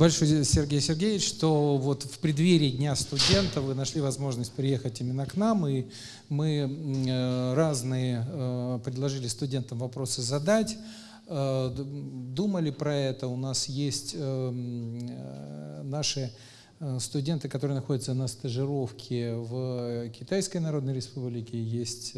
Большое, Сергей Сергеевич, что вот в преддверии Дня студента вы нашли возможность приехать именно к нам, и мы э, разные э, предложили студентам вопросы задать, э, думали про это, у нас есть наши студенты, которые находятся на стажировке в Китайской Народной Республике, есть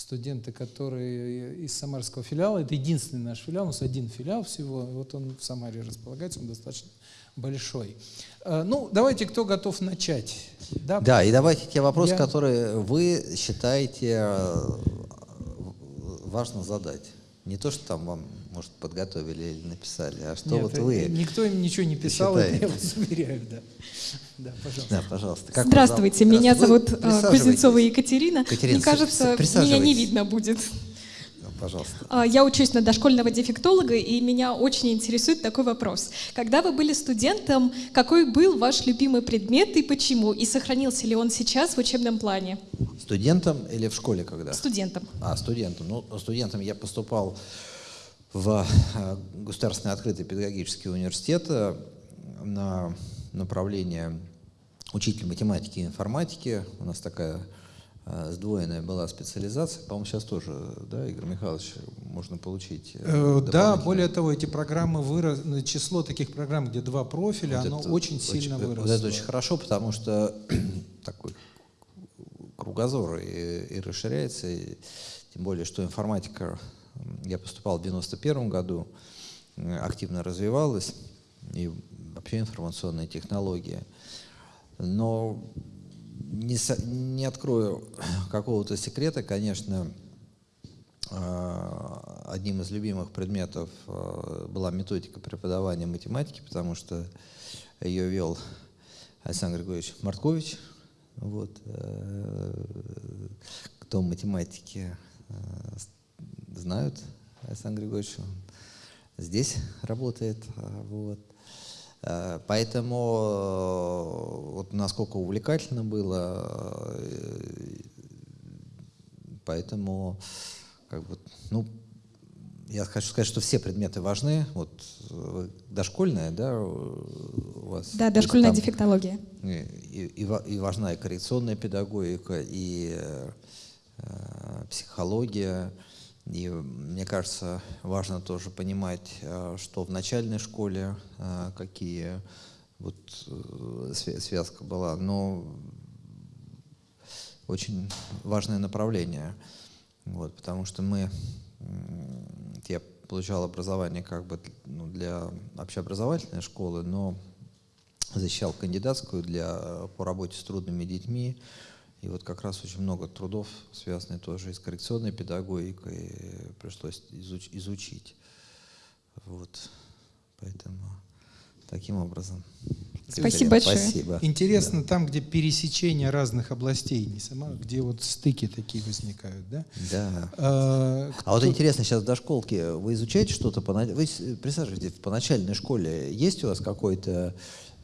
студенты, которые из самарского филиала. Это единственный наш филиал, у нас один филиал всего, вот он в Самаре располагается, он достаточно большой. Э, ну, давайте, кто готов начать? Да, да и давайте те вопросы, Я... которые вы считаете э, важно задать. Не то, что там вам, может, подготовили или написали, а что Нет, вот вы Никто им ничего не писал, это я вас уверяю, да. Да, пожалуйста. Да, пожалуйста. Как Здравствуйте, меня зовут э, Кузнецова Екатерина. Екатерина. Мне кажется, меня не видно будет. Пожалуйста. А, я учусь на дошкольного дефектолога, и меня очень интересует такой вопрос. Когда вы были студентом, какой был ваш любимый предмет и почему? И сохранился ли он сейчас в учебном плане? Студентом или в школе когда? Студентом. А, студентом. Ну, студентом я поступал в э, Государственный открытый педагогический университет э, на направление учитель математики и информатики. У нас такая э, сдвоенная была специализация. По-моему, сейчас тоже, да, Игорь Михайлович, можно получить Да, более того, эти программы вырос, число таких программ, где два профиля, вот оно это, очень сильно очень, выросло. Вот это очень хорошо, потому что такой кругозор и, и расширяется, и, тем более, что информатика, я поступал в 91 году, активно развивалась, и вообще информационные технологии. Но не, не открою какого-то секрета, конечно, а, одним из любимых предметов а, была методика преподавания математики, потому что ее вел Александр Григорьевич Марткович. Вот. Э, кто математики э, знают Александр Григорьевич, он здесь работает. А, вот. Э, поэтому э, вот насколько увлекательно было, э, поэтому как бы, ну, я хочу сказать, что все предметы важны. Вот дошкольная, да, у вас. Да, дошкольная там, дефектология. И, и, и важна и коррекционная педагогика, и э, психология. И мне кажется, важно тоже понимать, э, что в начальной школе э, какие вот э, связка была, но очень важное направление, вот, потому что мы, я получал образование как бы ну, для общеобразовательной школы, но защищал кандидатскую для, по работе с трудными детьми, и вот как раз очень много трудов, связанных тоже и с коррекционной педагогикой, пришлось изуч изучить. Вот. Поэтому таким образом. Спасибо большое. Спасибо. Интересно, да. там, где пересечение разных областей, не сама, где вот стыки такие возникают, да? Да. А, кто... а вот интересно, сейчас в дошколке вы изучаете что-то, по... вы присаживаетесь, по начальной школе есть у вас какое-то,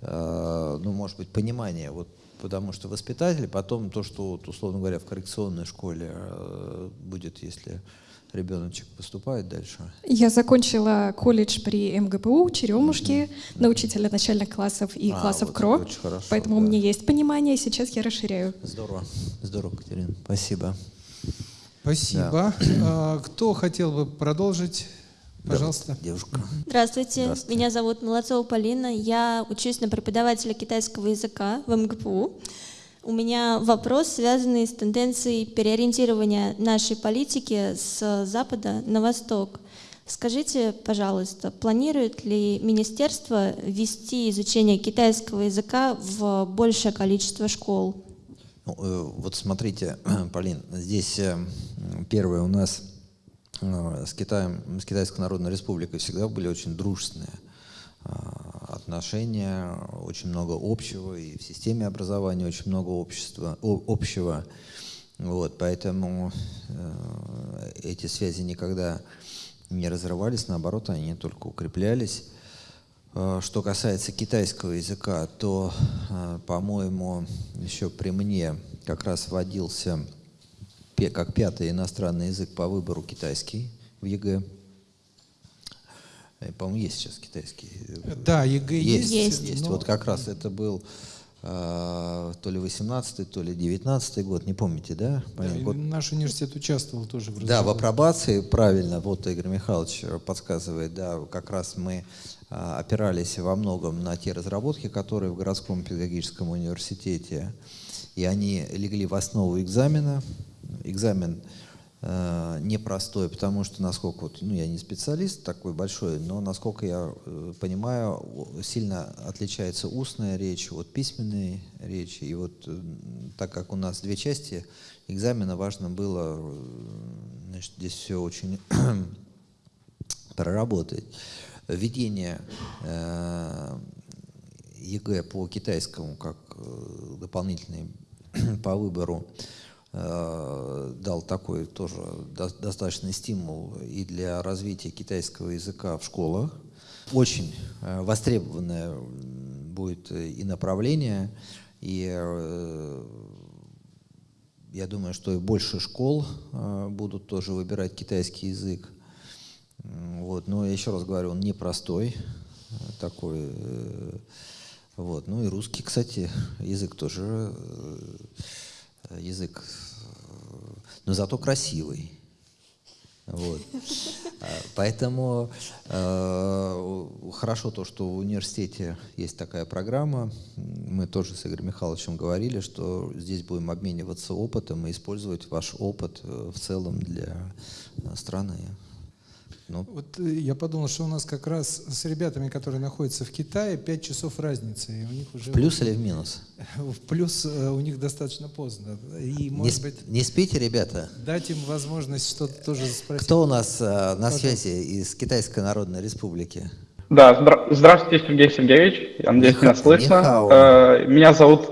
э, ну, может быть, понимание, вот потому что воспитатель, потом то, что, вот, условно говоря, в коррекционной школе э, будет, если ребеночек поступает дальше? Я закончила колледж при МГПУ Черемушки mm -hmm. на учителя начальных классов и а, классов вот КРО, хорошо, поэтому да. у меня есть понимание, сейчас я расширяю. Здорово, здорово, Катерина, спасибо. Спасибо. Да. А, кто хотел бы продолжить? Пожалуйста. Девушка. Здравствуйте. Здравствуйте. Меня зовут Молодцова Полина. Я учусь на преподавателя китайского языка в МГПУ. У меня вопрос, связанный с тенденцией переориентирования нашей политики с запада на восток. Скажите, пожалуйста, планирует ли министерство ввести изучение китайского языка в большее количество школ? Ну, э, вот смотрите, Полин, здесь э, первое у нас с Китаем, с Китайской Народной Республикой всегда были очень дружественные э, отношения, очень много общего, и в системе образования очень много общества, общего. Вот, поэтому э, эти связи никогда не разрывались, наоборот, они только укреплялись. Что касается китайского языка, то, по-моему, еще при мне как раз вводился как пятый иностранный язык по выбору китайский в ЕГЭ. По-моему, есть сейчас китайский. Да, ЕГЭ есть. Есть, Есть. но- Вот как раз это был э, то ли 18 то ли 19 год, не помните, да? Да, Вот Наш университет участвовал тоже в Да, в апробации, правильно, вот Игорь Михайлович подсказывает, да, как раз мы а, опирались во многом на те разработки, которые в городском педагогическом университете, и они легли в основу экзамена. Экзамен э, непростой, потому что, насколько, вот, ну, я не специалист такой большой, но, насколько я э, понимаю, сильно отличается устная речь от письменной речи. И вот э, так как у нас две части экзамена, важно было э, значит, здесь все очень проработать. Введение э, ЕГЭ по китайскому как э, дополнительный по выбору дал такой тоже до- достаточный стимул и для развития китайского языка в школах. Очень э, востребованное будет э, и направление, и э, я думаю, что и больше школ э, будут тоже выбирать китайский язык. Вот. Но еще раз говорю, он непростой э, такой. э, Вот. Ну и русский, кстати, язык тоже э, язык, э, но зато красивый. Вот. А, Поэтому э, хорошо то, что в университете есть такая программа. Мы тоже с Игорем Михайловичем говорили, что здесь будем обмениваться опытом и использовать ваш опыт э, в целом для э, страны. Ну, Вот э, я подумал, что у нас как раз с ребятами, которые находятся в Китае, 5 часов разницы. И у них уже в плюс или в минус? в плюс э, у них достаточно поздно. И, Не, может сп- быть, не спите, ребята? дать им возможность что-то тоже спросить. Кто у нас э, на Пожалуйста. связи из Китайской Народной Республики? Да, здра- здравствуйте, Сергей Сергеевич. Я надеюсь, меня слышно. Э, Меня зовут...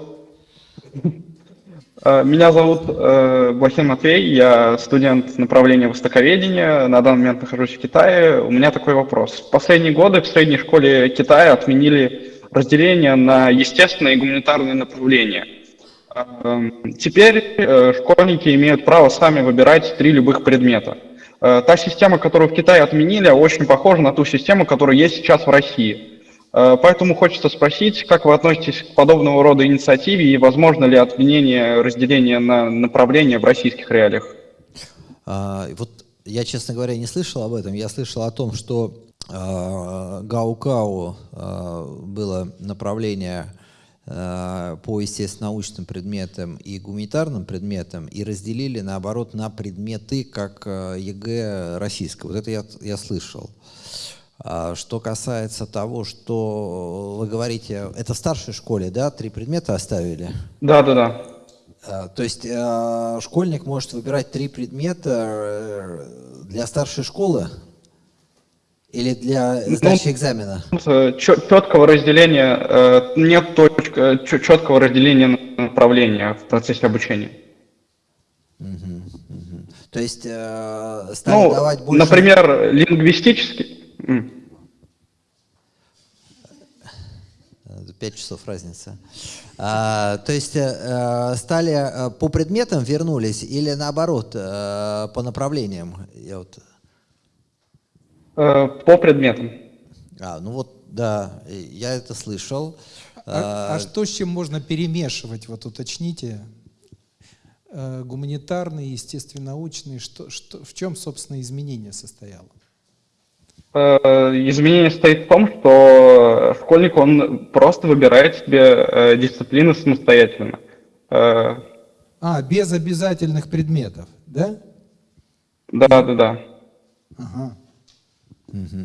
Э, Меня зовут э, Блохин Матвей, я студент направления востоковедения, на данный момент нахожусь в Китае. У меня такой вопрос. В последние годы в средней школе Китая отменили разделение на естественные и гуманитарные направления. Эм, Теперь э, школьники имеют право сами выбирать три любых предмета. Та система, которую в Китае отменили, очень похожа на ту систему, которая есть сейчас в России. Э, Поэтому хочется спросить, как вы относитесь к подобного рода инициативе и возможно ли отменение разделения на направления в российских реалиях? А, вот я, честно говоря, не слышал об этом. Я слышал о том, что а, гаокао а, было направление по естественно-научным предметам и гуманитарным предметам и разделили, наоборот, на предметы, как а, ЕГЭ российское. Вот это я, я слышал. А Что касается того, что вы говорите, это в старшей школе, да, три предмета оставили? Да, да, да. А, То есть э, школьник может выбирать три предмета э, для старшей школы или для сдачи экзамена? Четкого разделения, э, нет четкого разделения на направления в процессе обучения. Мгм, мгм. То есть э, стали Ну, давать больше... например, лингвистический. Пять часов разница. А, то есть э, стали э, по предметам вернулись или наоборот э, по направлениям? Я вот... По предметам. А, ну вот, да, я это слышал. А, а что с чем можно перемешивать? Вот уточните. Э, Гуманитарный, естественно-научный. Что, что, в чем, собственно, изменение состояло? Э, Изменение состоит в том, что школьник, он просто выбирает себе э, дисциплины самостоятельно. Э, А, без обязательных предметов, да? Да, да, да. Ага.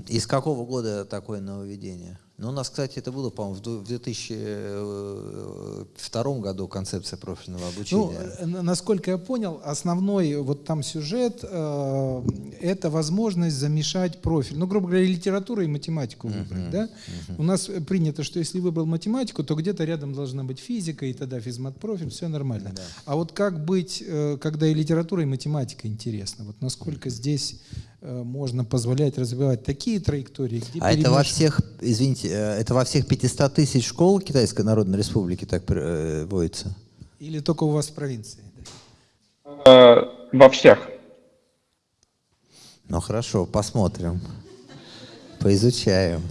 Из какого года такое нововведение? Ну, у нас, кстати, это было, по-моему, в ду- в 2002 году концепция профильного Ну, обучения. э, на- насколько я понял, основной вот там сюжет э, это возможность замешать профиль. Ну, грубо говоря, литературу и математику выбрать. Да? У нас э, принято, что если выбрал математику, то где-то рядом должна быть физика, и тогда физмат-профиль, все нормально. А вот как быть, э, когда и литература, и математика интересно? Вот насколько здесь э, можно позволять развивать такие траектории, где А это во всех, извините, э, это во всех 500 тысяч школ Китайской Народной Республики так э, вводится? Или только у вас в провинции? Э, Во всех. Ну, хорошо, посмотрим. Поизучаем.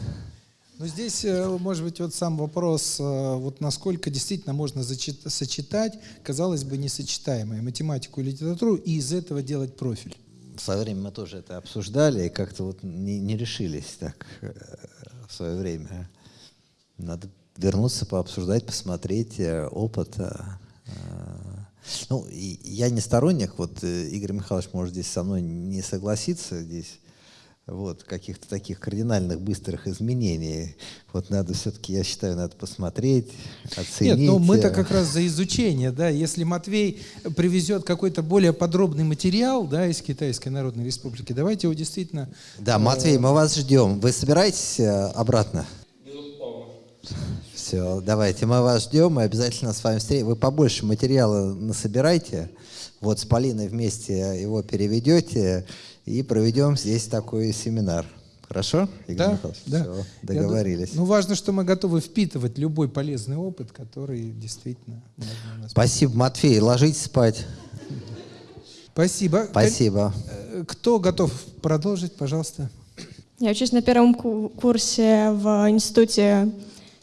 Но здесь, э, может быть, вот сам вопрос, э, вот насколько действительно можно сочетать, казалось бы, несочетаемое математику и литературу, и из этого делать профиль. В свое время мы тоже это обсуждали, и как-то вот не, не решились так э, в свое время. Надо вернуться, пообсуждать, посмотреть опыт. Ну, я не сторонник, вот Игорь Михайлович может здесь со мной не согласиться, здесь вот, каких-то таких кардинальных быстрых изменений. Вот надо все-таки, я считаю, надо посмотреть, оценить. Нет, ну мы-то как раз за изучение, да, если Матвей привезет какой-то более подробный материал, да, из Китайской Народной Республики, давайте его действительно... Да, Матвей, мы вас ждем. Вы собираетесь э, обратно? Все, давайте, мы вас ждем, мы обязательно с вами встретимся. Вы побольше материала насобирайте, вот с Полиной вместе его переведете, и проведем здесь такой семинар. Хорошо, Игорь да, Михайлович? Да. Все, договорились. ну, важно, что мы готовы впитывать любой полезный опыт, который действительно можно Спасибо, Матфей. Ложитесь спать. Спасибо. Спасибо. Э, кто готов продолжить, пожалуйста? Я учусь на первом курсе в Институте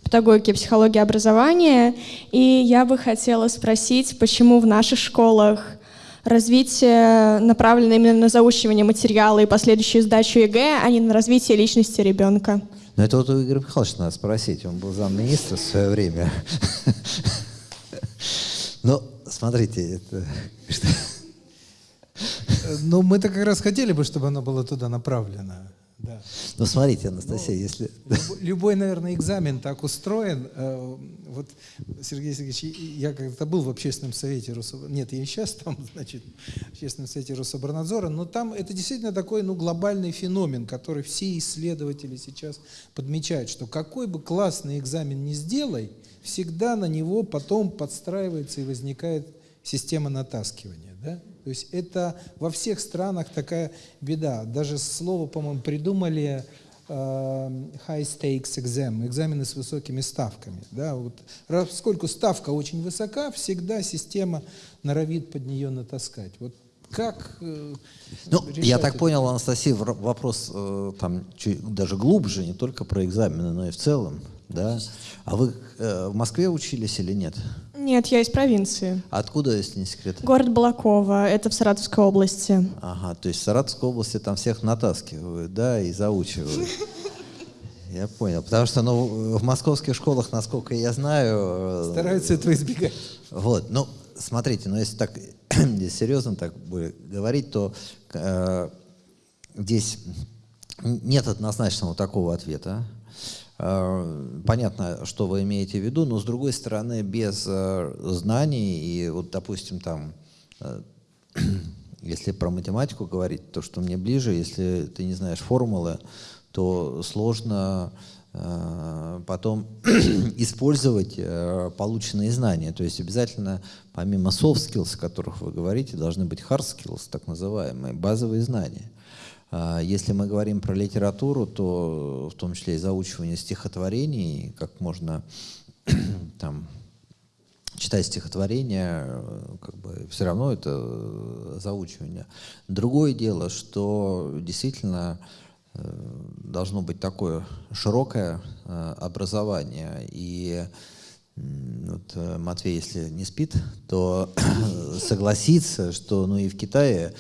педагогики и психологии образования, и я бы хотела спросить, почему в наших школах развитие направлено именно на заучивание материала и последующую сдачу ЕГЭ, а не на развитие личности ребенка. Ну это вот у Игоря Михайловича надо спросить, он был замминистра в свое время. Ну, смотрите, это... Ну, мы-то как раз хотели бы, чтобы оно было туда направлено. Да. Ну, смотрите, Анастасия, ну, если... Любой, наверное, экзамен так устроен. Э, вот, Сергей Сергеевич, я когда-то был в общественном совете Рособорнадзора. Нет, я и сейчас там, значит, в общественном совете Рособорнадзора. Но там это действительно такой, ну, глобальный феномен, который все исследователи сейчас подмечают, что какой бы классный экзамен ни сделай, всегда на него потом подстраивается и возникает система натаскивания. Да? То есть это во всех странах такая беда. Даже слово, по-моему, придумали э, high stakes exam, экзамены с высокими ставками. Да, вот, поскольку ставка очень высока, всегда система норовит под нее натаскать. Вот как э, Ну, я так понял, Анастасия, вопрос э, там чуть, даже глубже, не только про экзамены, но и в целом. Да? А вы э, в Москве учились или нет? Нет, я из провинции. Откуда, если не секрет? Город Балакова, это в Саратовской области. Ага, то есть в Саратовской области там всех натаскивают, да, и заучивают. Я понял. Потому что ну, в московских школах, насколько я знаю... Э, Стараются этого избегать. Вот, ну, смотрите, ну, если так серьезно так говорить, то э, здесь нет однозначного такого ответа. Э, понятно, что вы имеете в виду, но с другой стороны, без э, знаний и вот, допустим, там, э, если про математику говорить, то, что мне ближе, если ты не знаешь формулы, то сложно потом использовать полученные знания. То есть обязательно, помимо soft skills, о которых вы говорите, должны быть hard skills, так называемые, базовые знания. А, если мы говорим про литературу, то в том числе и заучивание стихотворений, как можно там читать стихотворение, как бы все равно это заучивание. Другое дело, что действительно э, должно быть такое широкое э, образование. И вот э, Матвей, если не спит, то согласится, что ну и в Китае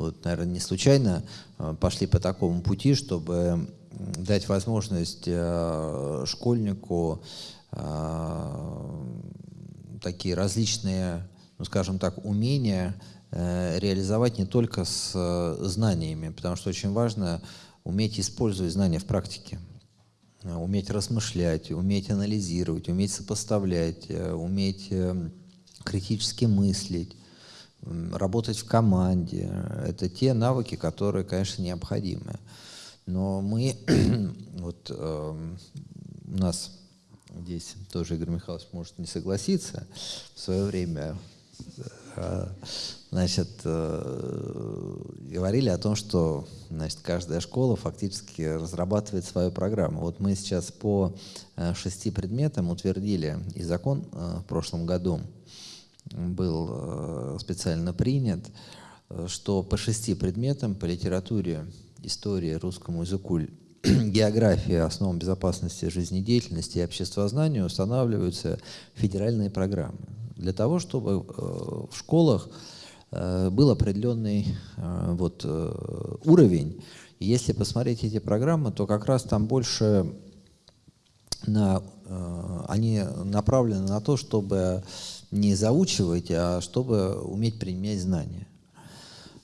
вот, наверное, не случайно э, пошли по такому пути, чтобы дать возможность э, школьнику э, такие различные, ну, скажем так, умения реализовать не только с знаниями, потому что очень важно уметь использовать знания в практике, уметь размышлять, уметь анализировать, уметь сопоставлять, уметь критически мыслить, работать в команде. Это те навыки, которые, конечно, необходимы. Но мы, вот э, у нас здесь тоже Игорь Михайлович может не согласиться, в свое время э, значит, э, говорили о том, что значит, каждая школа фактически разрабатывает свою программу. Вот мы сейчас по э, шести предметам утвердили и закон э, в прошлом году, был э, специально принят, э, что по шести предметам, по литературе, истории, русскому языку, географии основам безопасности жизнедеятельности и обществознания устанавливаются федеральные программы для того, чтобы э, в школах был определенный вот, уровень. Если посмотреть эти программы, то как раз там больше на, они направлены на то, чтобы не заучивать, а чтобы уметь применять знания.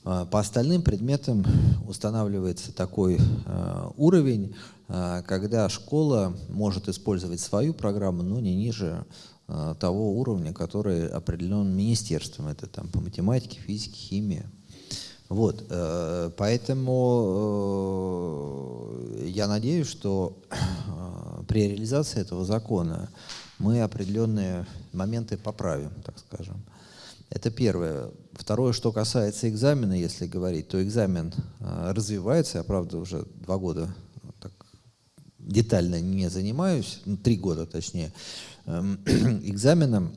По остальным предметам устанавливается такой уровень, когда школа может использовать свою программу, но не ниже Э, того уровня, который определен министерством. Это там по математике, физике, химии. Вот, э, поэтому э, я надеюсь, что при реализации этого закона мы определенные моменты поправим, так скажем. Это первое. Второе, что касается экзамена, если говорить, то экзамен развивается. Я, правда, уже два года так детально не занимаюсь, ну, три года точнее. Эм, экзаменам.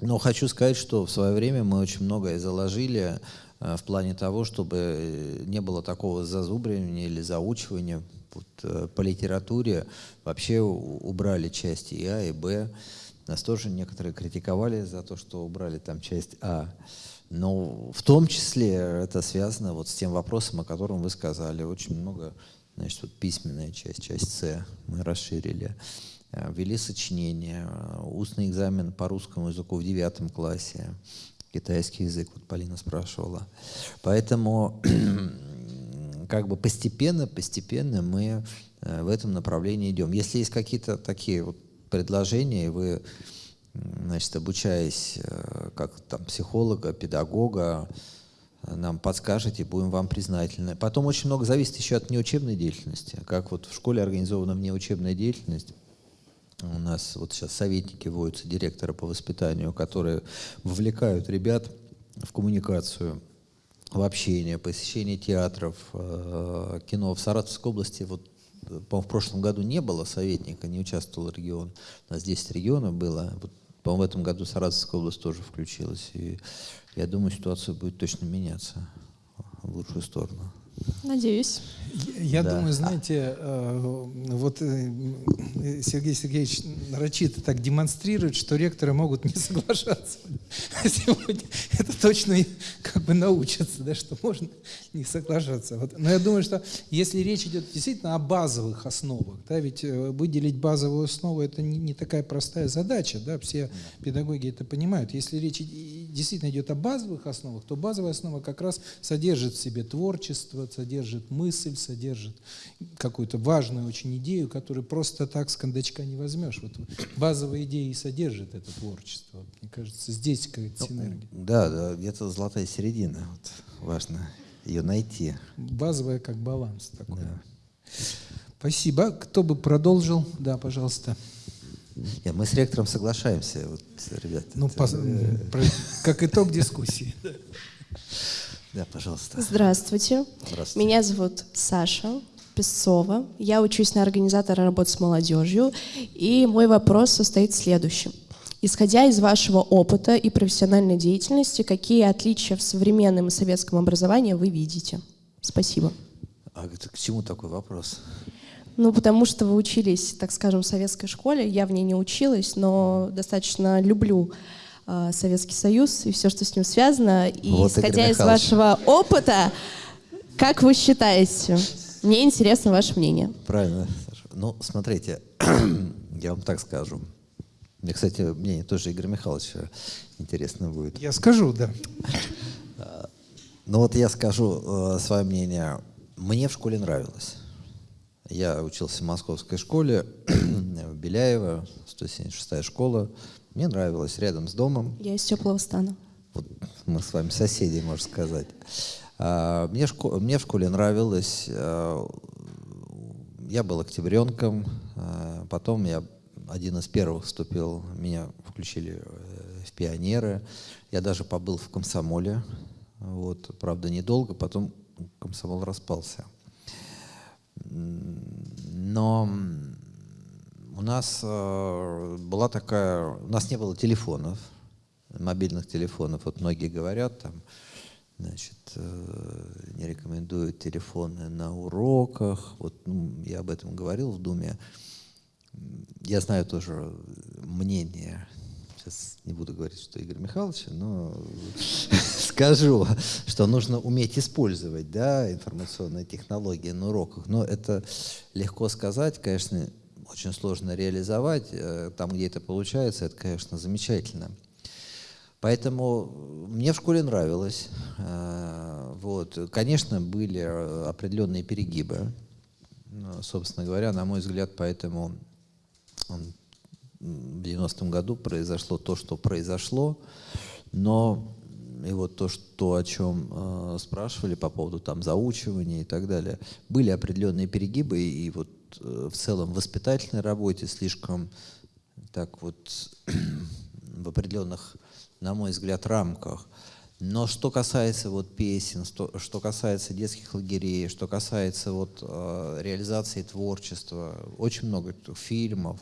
Но хочу сказать, что в свое время мы очень многое заложили э, в плане того, чтобы э, не было такого зазубривания или заучивания. Вот, э, по литературе вообще убрали части и А, и Б. Нас тоже некоторые критиковали за то, что убрали там часть А. Но в том числе это связано вот с тем вопросом, о котором вы сказали. Очень много, значит, вот письменная часть, часть С мы расширили. Э, ввели сочинение, э, устный экзамен по русскому языку в девятом классе, китайский язык, вот Полина спрашивала. Поэтому как бы постепенно, постепенно мы э, в этом направлении идем. Если есть какие-то такие вот предложения, и вы, значит, обучаясь как там психолога, педагога, нам подскажете, будем вам признательны. Потом очень много зависит еще от неучебной деятельности. Как вот в школе организована внеучебная деятельность, у нас вот сейчас советники вводятся, директора по воспитанию, которые вовлекают ребят в коммуникацию, в общение, посещение театров, э, кино. В Саратовской области вот по в прошлом году не было советника, не участвовал регион. У нас 10 регионов было. Вот, по-моему, в этом году Саратовская область тоже включилась. И я думаю, ситуация будет точно меняться в лучшую сторону. Надеюсь. Я да. думаю, знаете, э, вот э, Сергей Сергеевич нарочито так демонстрирует, что ректоры могут не соглашаться сегодня. Это точно как бы научатся, да, что можно не соглашаться. Вот. Но я думаю, что если речь идет действительно о базовых основах, да, ведь э, выделить базовую основу это не, не такая простая задача, да, все педагоги это понимают. Если речь действительно идет о базовых основах, то базовая основа как раз содержит в себе творчество, содержит мысль, содержит какую-то важную очень идею, которую просто так с кондачка не возьмешь. Вот базовая идея и содержит это творчество. Мне кажется, здесь какая-то ну, синергия. Да, да, где-то золотая середина. Вот, важно ее найти. Базовая как баланс такой. Да. Спасибо. Кто бы продолжил? Да, пожалуйста. Нет, мы с ректором соглашаемся, вот, ребята. Ну, это, по, э... как итог дискуссии. Да, пожалуйста. Здравствуйте. Здравствуйте. Меня зовут Саша Песцова. Я учусь на организатора работы с молодежью. И мой вопрос состоит в следующем. Исходя из вашего опыта и профессиональной деятельности, какие отличия в современном и советском образовании вы видите? Спасибо. А к чему такой вопрос? Ну, потому что вы учились, так скажем, в советской школе. Я в ней не училась, но достаточно люблю Советский Союз и все, что с ним связано. И вот, исходя из вашего опыта, как вы считаете? Мне интересно ваше мнение. Правильно. Ну, смотрите, я вам так скажу. Мне, кстати, мнение тоже Игоря Михайловича интересно будет. Я скажу, да. Ну вот я скажу э, свое мнение. Мне в школе нравилось. Я учился в московской школе, в Беляево, 176-я школа. Мне нравилось рядом с домом. Я из теплого стана. Вот мы с вами соседи, можно сказать. А, мне, шко... мне в школе нравилось. А, я был октябренком. А, потом я один из первых вступил, меня включили э, в пионеры. Я даже побыл в комсомоле. Вот, правда, недолго, потом комсомол распался. Но у нас э, была такая, у нас не было телефонов, мобильных телефонов. Вот многие говорят, там, значит, э, не рекомендуют телефоны на уроках. Вот ну, я об этом говорил в Думе. Я знаю тоже мнение, сейчас не буду говорить, что Игорь Михайлович, но скажу, что нужно уметь использовать да, информационные технологии на уроках. Но это легко сказать, конечно, очень сложно реализовать. Э, там, где это получается, это, конечно, замечательно. Поэтому мне в школе нравилось. Э, вот. Конечно, были определенные перегибы. Собственно говоря, на мой взгляд, поэтому в 90-м году произошло то, что произошло. Но и вот то, что, о чем э, спрашивали по поводу там заучивания и так далее, были определенные перегибы, и вот э, в целом в воспитательной работе слишком так вот в определенных, на мой взгляд, рамках. Но что касается вот песен, что, что касается детских лагерей, что касается вот э, реализации творчества, очень много фильмов,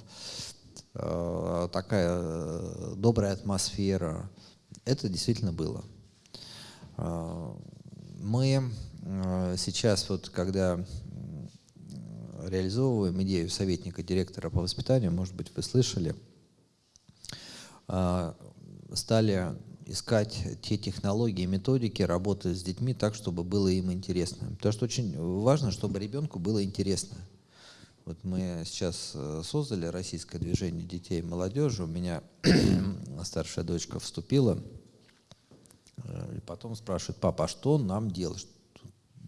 э, такая э, добрая атмосфера, это действительно было. Э, мы э, сейчас вот, когда реализовываем идею советника директора по воспитанию, может быть, вы слышали, э, стали искать те технологии, методики работы с детьми так, чтобы было им интересно. Потому что очень важно, чтобы ребенку было интересно. Вот мы сейчас э, создали российское движение детей и молодежи. У меня старшая дочка вступила. Э, и потом спрашивает, папа, а что нам делать?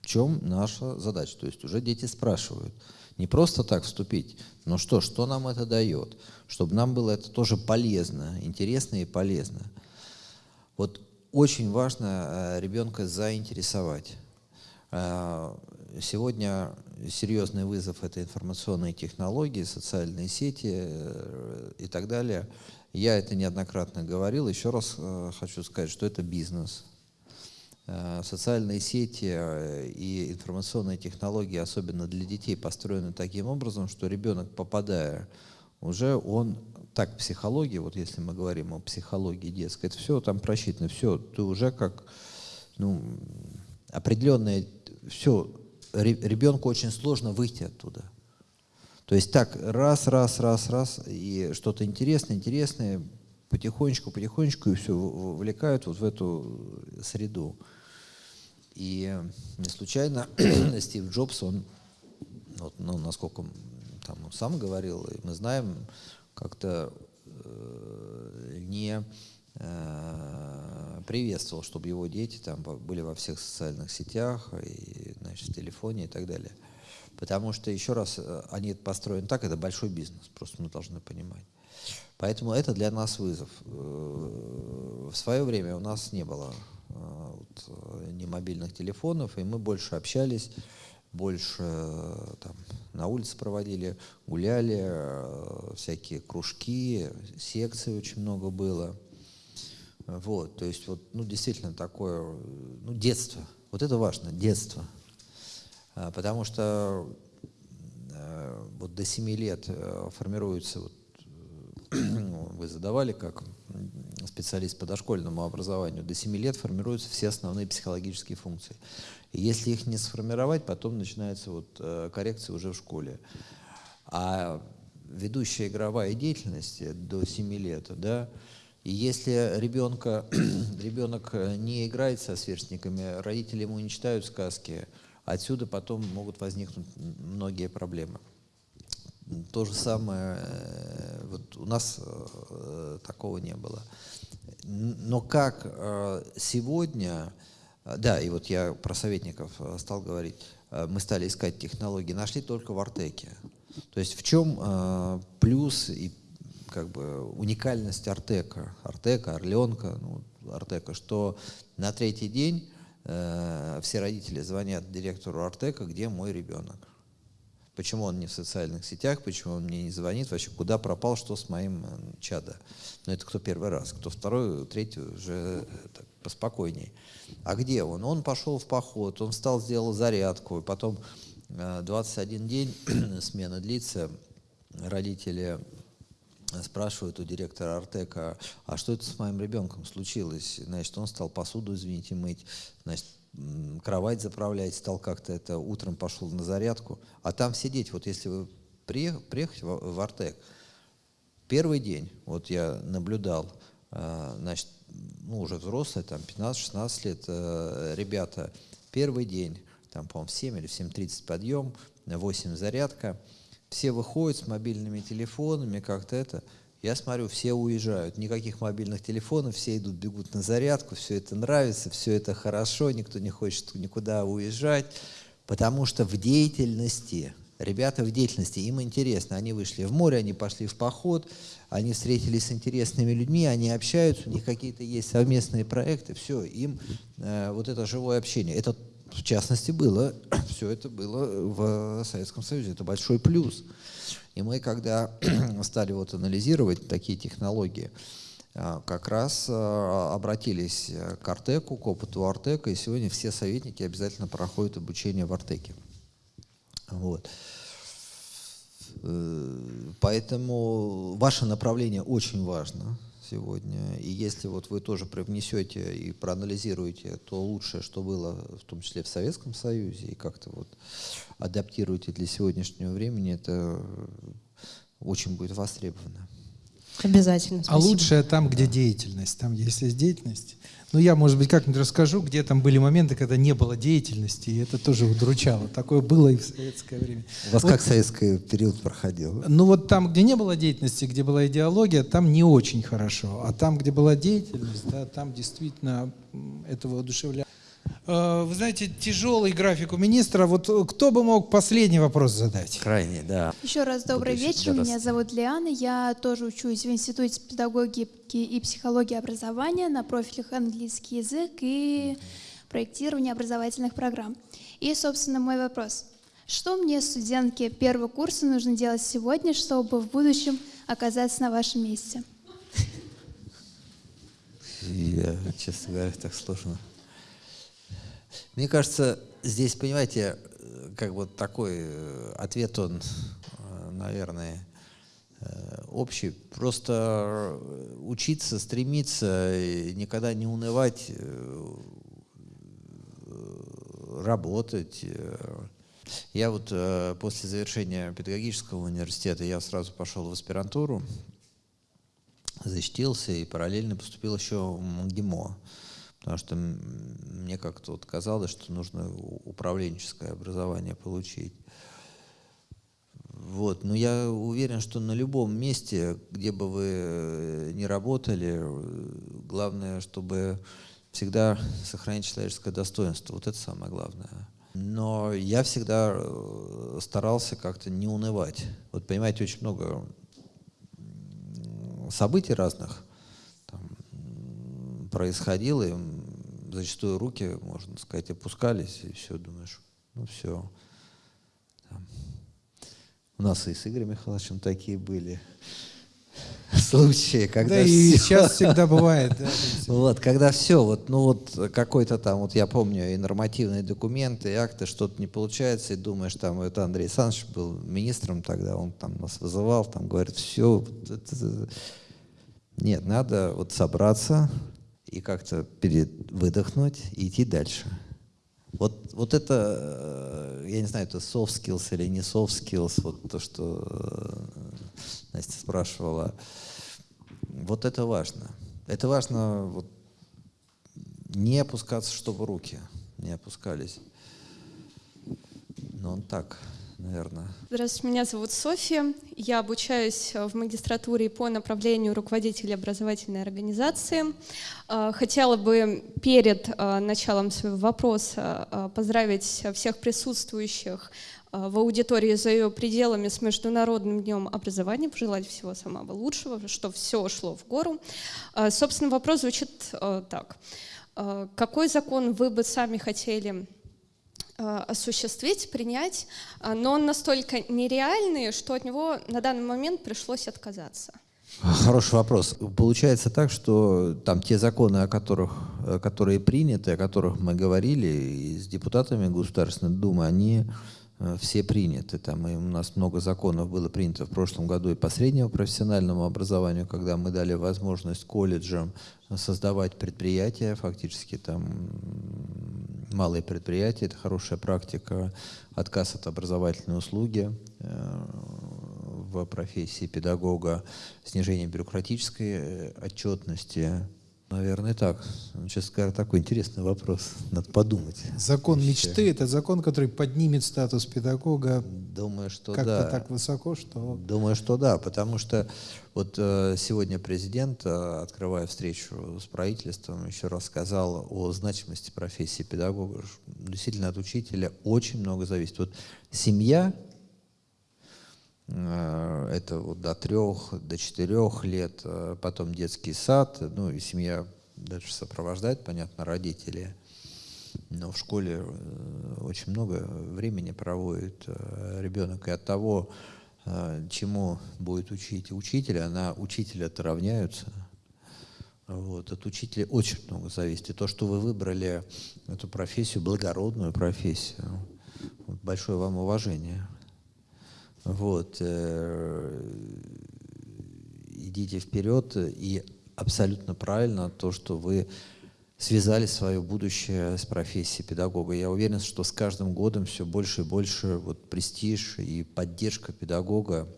В чем наша задача? То есть уже дети спрашивают. Не просто так вступить, но что, что нам это дает? Чтобы нам было это тоже полезно, интересно и полезно. Вот очень важно э, ребенка заинтересовать. Э, сегодня серьезный вызов – это информационные технологии, социальные сети э, и так далее. Я это неоднократно говорил. Еще раз хочу сказать, что это бизнес. Социальные сети и информационные технологии, особенно для детей, построены таким образом, что ребенок, попадая, уже он так психология, вот если мы говорим о психологии детской, это все там просчитано, все, ты уже как, ну, определенное, все, ребенку очень сложно выйти оттуда. То есть так, раз, раз, раз, раз, и что-то интересное, интересное, потихонечку, потихонечку, и все вовлекают вот в эту среду. И не случайно Стив Джобс, он, вот, ну, насколько там, он сам говорил, и мы знаем, как-то э, не э, приветствовал, чтобы его дети там были во всех социальных сетях, и, значит, в телефоне и так далее. Потому что, еще раз, э, они построены так, это большой бизнес, просто мы должны понимать. Поэтому это для нас вызов. В свое время у нас не было ни мобильных телефонов, и мы больше общались больше э, там, на улице проводили, гуляли, э, всякие кружки, секции очень много было. Вот, то есть вот, ну, действительно такое, ну, детство. Вот это важно, детство. А, потому что э, вот до 7 лет формируется, вот, вы задавали как специалист по дошкольному образованию, до 7 лет формируются все основные психологические функции. И если их не сформировать, потом начинается вот э, коррекция уже в школе. А ведущая игровая деятельность до 7 лет, да, и если ребенка, ребенок не играет со сверстниками, родители ему не читают сказки, отсюда потом могут возникнуть многие проблемы. То же самое, э, вот у нас э, такого не было. Но как сегодня а, да, и вот я про советников э, стал говорить. Э, мы стали искать технологии, нашли только в Артеке. То есть в чем э, плюс и как бы уникальность Артека, Артека, Орленка, ну, Артека, что на третий день э, все родители звонят директору Артека, где мой ребенок. Почему он не в социальных сетях, почему он мне не звонит, вообще куда пропал, что с моим чадо. Но это кто первый раз, кто второй, третий уже так, поспокойней. А где он? Он пошел в поход, он встал, сделал зарядку, и потом 21 э, день смена длится, родители спрашивают у директора Артека, а что это с моим ребенком случилось? Значит, он стал посуду, извините, мыть, значит, кровать заправлять, стал как-то это, утром пошел на зарядку. А там все дети, вот если вы приехать в, в Артек, первый день, вот я наблюдал, э, значит, ну, уже взрослые, там, 15-16 лет, э, ребята, первый день, там, по-моему, в 7 или в 7.30 подъем, 8 зарядка, все выходят с мобильными телефонами, как-то это, я смотрю, все уезжают, никаких мобильных телефонов, все идут, бегут на зарядку, все это нравится, все это хорошо, никто не хочет никуда уезжать, потому что в деятельности, ребята в деятельности, им интересно, они вышли в море, они пошли в поход, они встретились с интересными людьми, они общаются, у них какие-то есть совместные проекты, все, им э, вот это живое общение, это в частности было, все это было в Советском Союзе, это большой плюс. И мы, когда стали вот анализировать такие технологии, а, как раз а, обратились к Артеку, к опыту Артека, и сегодня все советники обязательно проходят обучение в Артеке. Вот. Э, поэтому ваше направление очень важно сегодня. И если вот вы тоже привнесете и проанализируете то лучшее, что было, в том числе в Советском Союзе, и как-то вот адаптируете для сегодняшнего времени, это очень будет востребовано. Обязательно. А спасибо. А лучшее там, где деятельность, там, где есть деятельность. Ну, я, может быть, как-нибудь расскажу, где там были моменты, когда не было деятельности, и это тоже удручало. Такое было и в советское время. У вас вот, как советский период проходил? Ну, вот там, где не было деятельности, где была идеология, там не очень хорошо. А там, где была деятельность, да, там действительно этого воодушевляло. Э, вы знаете, тяжелый график у министра. Вот кто бы мог последний вопрос задать? Крайний, да. Еще раз добрый Буду вечер. Меня зовут Лиана. Я тоже учусь в Институте педагогики и психологии образования на профилях английский язык и проектирование образовательных программ. И, собственно, мой вопрос. Что мне, студентке первого курса, нужно делать сегодня, чтобы в будущем оказаться на вашем месте? Я, честно говоря, так сложно. Мне кажется, здесь, понимаете, как бы такой э, ответ, он, э, наверное, э, общий. Просто учиться, стремиться, никогда не унывать, работать. Я вот после завершения педагогического университета, я сразу пошел в аспирантуру, защитился и параллельно поступил еще в МГИМО. Потому что мне как-то вот казалось, что нужно управленческое образование получить. Вот. Но я уверен, что на любом месте, где бы вы э, ни работали, главное, чтобы всегда сохранить человеческое достоинство. Вот это самое главное. Но я всегда э, старался как-то не унывать. Вот понимаете, очень много событий разных происходило, и зачастую руки, можно сказать, опускались, и все, думаешь, ну все. Там. У нас и с Игорем Михайловичем такие были случаи, когда да, все... и сейчас всегда бывает. Да, вот, когда все, вот, ну вот какой-то там, вот я помню, и нормативные документы, и акты, что-то не получается, и думаешь, там, это Андрей Александрович был министром тогда, он там нас вызывал, там говорит, все, нет, надо вот собраться, и как-то перед, выдохнуть и идти дальше. Вот, вот это, э, я не знаю, это soft skills или не soft skills, вот то, что э, Настя спрашивала, вот это важно. Это важно вот, не опускаться, чтобы руки не опускались. Но он так наверное. Здравствуйте, меня зовут Софья. Я обучаюсь в магистратуре по направлению руководителя образовательной организации. А, хотела бы перед а, началом своего вопроса поздравить всех присутствующих в аудитории за ее пределами с Международным днем образования, пожелать всего самого лучшего, чтобы все шло в гору. Собственно, вопрос звучит так. Какой закон вы бы сами хотели Э, осуществить, принять, э, но он настолько нереальный, что от него на данный момент пришлось отказаться. Хороший вопрос. Получается так, что там те законы, о которых, которые приняты, о которых мы говорили и с депутатами Государственной Думы, они э, все приняты. Там, и у нас много законов было принято в прошлом году и по среднему профессиональному образованию, когда мы дали возможность колледжам создавать предприятия, фактически там малые предприятия, это хорошая практика, отказ от образовательной услуги э, в профессии педагога, снижение бюрократической э, отчетности, Наверное, так. Сейчас скажу такой интересный вопрос. Надо подумать. Закон мечты – это закон, который поднимет статус педагога Думаю, что как-то да. так высоко, что… Думаю, что да, потому что вот э, сегодня президент, э, открывая встречу с правительством, еще раз сказал о значимости профессии педагога. Действительно, от учителя очень много зависит. Вот семья это вот до трех, до четырех лет, э, потом детский сад, ну и семья дальше сопровождает, понятно, родители. Но в школе э, очень много времени проводит ребенок, и от того, чему будет учить учителя, на учителя-то равняются. Вот. От учителя очень много зависит. И то, что вы выбрали эту профессию, благородную профессию, большое вам уважение. Вот. Э, идите вперед, и абсолютно правильно то, что вы связали свое будущее с профессией педагога. Я уверен, что с каждым годом все больше и больше вот престиж и поддержка педагога,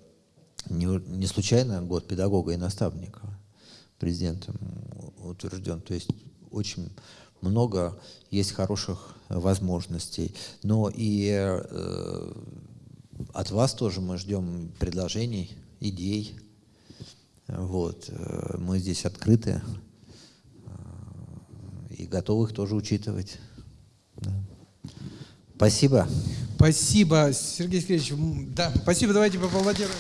не, не случайно год педагога и наставника президентом утвержден. То есть очень много есть хороших возможностей. Но и э, от вас тоже мы ждем предложений, идей. Вот. Э, мы здесь открыты э, и готовы их тоже учитывать. Да. Спасибо. Спасибо, Сергей Сергеевич. Да, спасибо. Давайте поаплодируем.